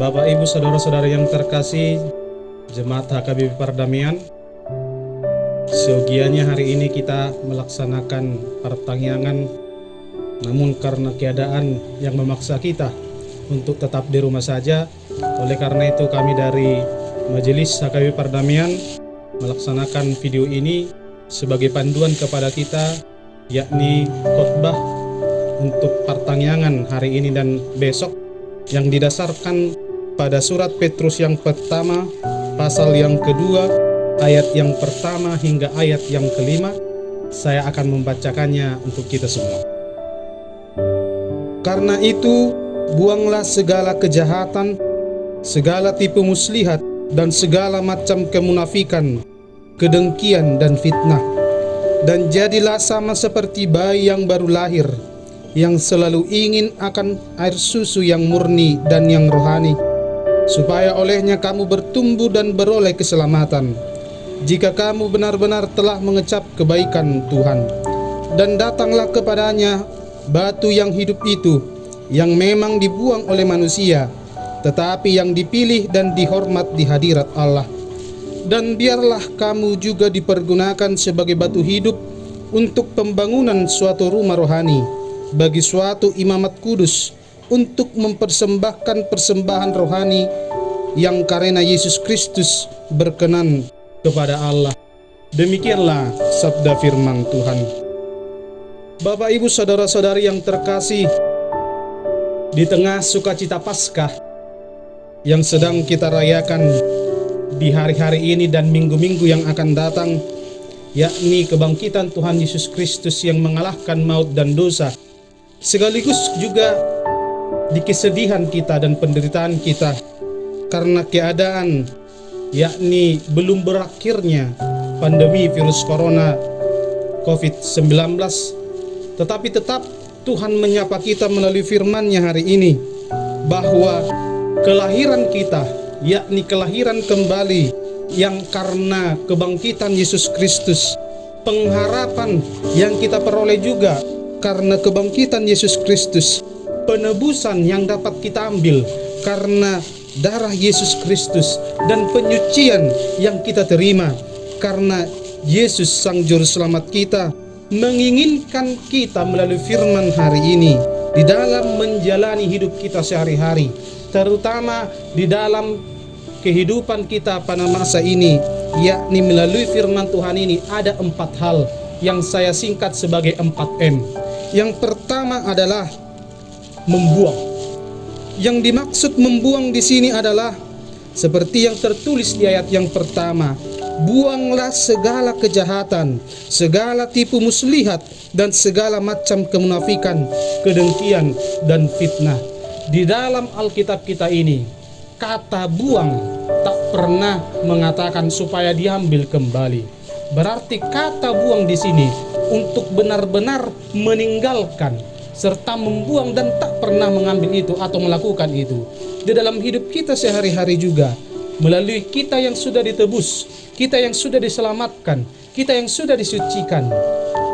Bapak Ibu Saudara-saudara yang terkasih Jemaat HKBP Perdamaian Seogianya hari ini kita melaksanakan pertangyangan Namun karena keadaan yang memaksa kita untuk tetap di rumah saja Oleh karena itu kami dari Majelis HKBP Perdamaian Melaksanakan video ini sebagai panduan kepada kita Yakni khotbah untuk pertangyangan hari ini dan besok yang didasarkan pada surat Petrus yang pertama pasal yang kedua ayat yang pertama hingga ayat yang kelima saya akan membacakannya untuk kita semua. Karena itu buanglah segala kejahatan segala tipu muslihat dan segala macam kemunafikan kedengkian dan fitnah. Dan jadilah sama seperti bayi yang baru lahir yang selalu ingin akan air susu yang murni dan yang rohani supaya olehnya kamu bertumbuh dan beroleh keselamatan. Jika kamu benar-benar telah mengecap kebaikan Tuhan dan datanglah kepadanya batu yang hidup itu yang memang dibuang oleh manusia tetapi yang dipilih dan dihormat di hadirat Allah. Dan biarlah kamu juga dipergunakan sebagai batu hidup untuk pembangunan suatu rumah rohani bagi suatu imamat kudus untuk mempersembahkan persembahan rohani yang karena Yesus Kristus berkenan kepada Allah. Demikianlah sabda firman Tuhan. Bapak Ibu saudara-saudari yang terkasih, di tengah sukacita Paskah yang sedang kita rayakan di hari-hari ini dan minggu-minggu yang akan datang, yakni kebangkitan Tuhan Yesus Kristus yang mengalahkan maut dan dosa, sekaligus juga di kesedihan kita dan penderitaan kita karena keadaan yakni belum berakhirnya pandemi virus corona COVID-19 tetapi tetap Tuhan menyapa kita melalui firman-Nya hari ini bahwa kelahiran kita yakni kelahiran kembali yang karena kebangkitan Yesus Kristus pengharapan yang kita peroleh juga karena kebangkitan Yesus Kristus penebusan yang dapat kita ambil karena darah Yesus Kristus dan penyucian yang kita terima. Karena Yesus Sang Juru Selamat kita menginginkan kita melalui firman hari ini di dalam menjalani hidup kita sehari-hari terutama di dalam kehidupan kita pada masa ini yakni melalui firman Tuhan ini ada empat hal yang saya singkat sebagai 4M yang pertama adalah membuang. Yang dimaksud membuang di sini adalah seperti yang tertulis di ayat yang pertama, buanglah segala kejahatan, segala tipu muslihat dan segala macam kemunafikan, kedengkian dan fitnah. Di dalam Alkitab kita ini, kata buang tak pernah mengatakan supaya diambil kembali. Berarti kata buang di sini untuk benar-benar meninggalkan serta membuang dan tak pernah mengambil itu atau melakukan itu. Di dalam hidup kita sehari-hari juga melalui kita yang sudah ditebus kita yang sudah diselamatkan kita yang sudah disucikan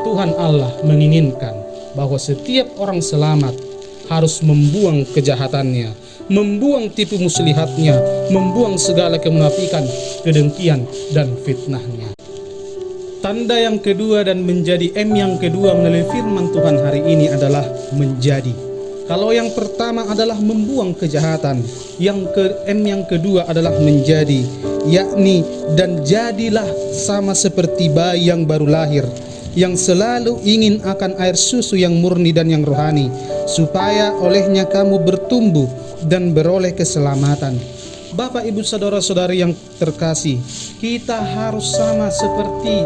Tuhan Allah menginginkan bahwa setiap orang selamat harus membuang kejahatannya membuang tipu muslihatnya membuang segala kemunafikan kedengkian dan fitnahnya Tanda yang kedua dan menjadi M yang kedua melalui firman Tuhan hari ini adalah menjadi. Kalau yang pertama adalah membuang kejahatan, yang ke M yang kedua adalah menjadi, yakni dan jadilah sama seperti bayi yang baru lahir, yang selalu ingin akan air susu yang murni dan yang rohani, supaya olehnya kamu bertumbuh dan beroleh keselamatan. Bapak ibu saudara-saudari yang terkasih Kita harus sama seperti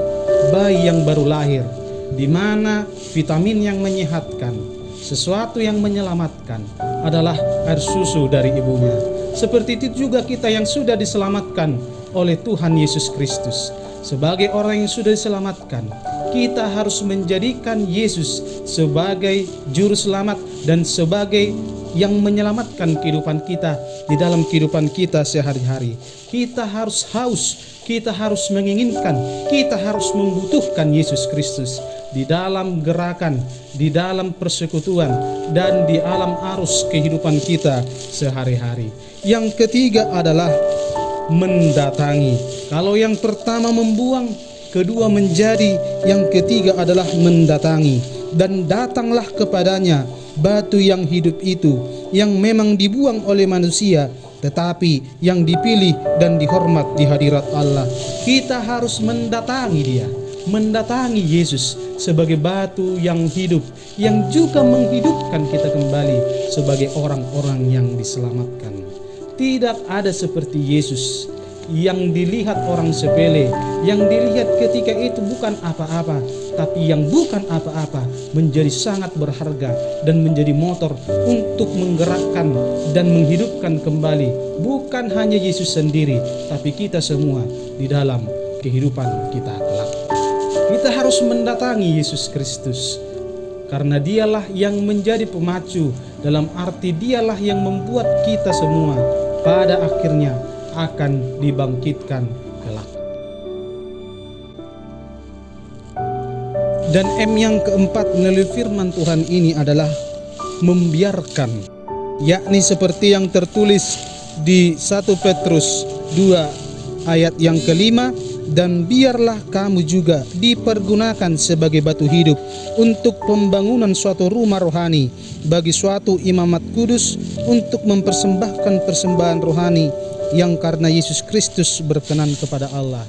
bayi yang baru lahir di mana vitamin yang menyehatkan sesuatu yang menyelamatkan adalah air susu dari ibunya. Seperti itu juga kita yang sudah diselamatkan oleh Tuhan Yesus Kristus. Sebagai orang yang sudah diselamatkan kita harus menjadikan Yesus sebagai juru selamat dan sebagai yang menyelamatkan kehidupan kita di dalam kehidupan kita sehari-hari. Kita harus haus, kita harus menginginkan, kita harus membutuhkan Yesus Kristus. di dalam gerakan, di dalam persekutuan, dan di alam arus kehidupan kita sehari-hari. Yang ketiga adalah mendatangi. Kalau yang pertama membuang, kedua menjadi, yang ketiga adalah mendatangi. Dan datanglah kepadanya batu yang hidup itu, yang memang dibuang oleh manusia, tetapi yang dipilih dan dihormat di hadirat Allah. Kita harus mendatangi dia, mendatangi Yesus sebagai batu yang hidup, yang juga menghidupkan kita kembali sebagai orang-orang yang diselamatkan. Tidak ada seperti Yesus yang dilihat orang sepele, yang dilihat ketika itu bukan apa-apa, tapi yang bukan apa-apa menjadi sangat berharga dan menjadi motor untuk menggerakkan dan menghidupkan kembali bukan hanya Yesus sendiri, tapi kita semua di dalam kehidupan kita kelak. Kita harus mendatangi Yesus Kristus karena dialah yang menjadi pemacu dalam arti dialah yang membuat kita semua pada akhirnya akan dibangkitkan kelak. Dan M yang keempat melalui firman Tuhan ini adalah membiarkan, yakni seperti yang tertulis di 1 Petrus 2 ayat yang kelima, dan biarlah kamu juga dipergunakan sebagai batu hidup untuk pembangunan suatu rumah rohani bagi suatu imamat kudus untuk mempersembahkan persembahan rohani yang karena Yesus Kristus berkenan kepada Allah.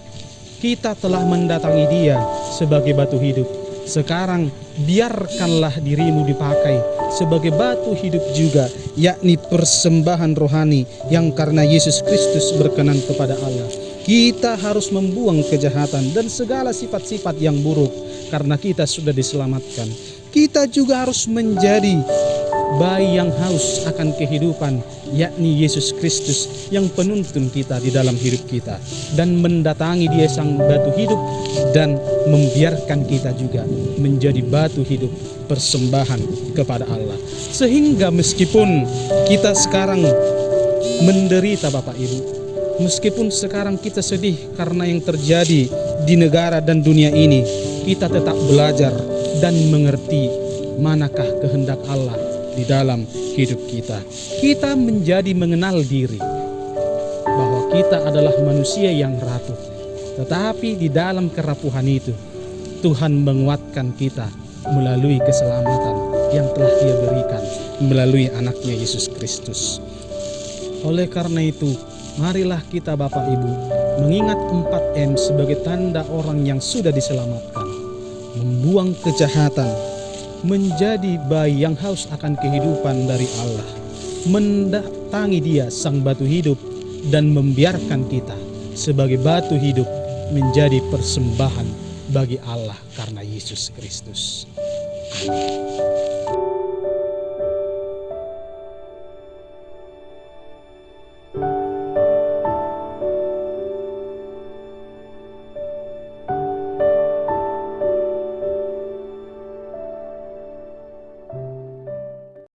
Kita telah mendatangi dia sebagai batu hidup. Sekarang biarkanlah dirimu dipakai sebagai batu hidup juga, yakni persembahan rohani yang karena Yesus Kristus berkenan kepada Allah. Kita harus membuang kejahatan dan segala sifat-sifat yang buruk karena kita sudah diselamatkan. Kita juga harus menjadi bayi yang haus akan kehidupan, yakni Yesus Kristus yang penuntun kita di dalam hidup kita dan mendatangi Dia sang batu hidup dan membiarkan kita juga menjadi batu hidup persembahan kepada Allah. Sehingga meskipun kita sekarang menderita Bapak Ibu, Meskipun sekarang kita sedih karena yang terjadi di negara dan dunia ini, kita tetap belajar dan mengerti manakah kehendak Allah di dalam hidup kita. Kita menjadi mengenal diri bahwa kita adalah manusia yang rapuh. Tetapi di dalam kerapuhan itu, Tuhan menguatkan kita melalui keselamatan yang telah dia berikan melalui anaknya Yesus Kristus. Oleh karena itu, Marilah kita Bapak Ibu mengingat 4M sebagai tanda orang yang sudah diselamatkan. Membuang kejahatan, menjadi bayi yang haus akan kehidupan dari Allah. Mendatangi dia sang batu hidup dan membiarkan kita sebagai batu hidup menjadi persembahan bagi Allah karena Yesus Kristus. Amin.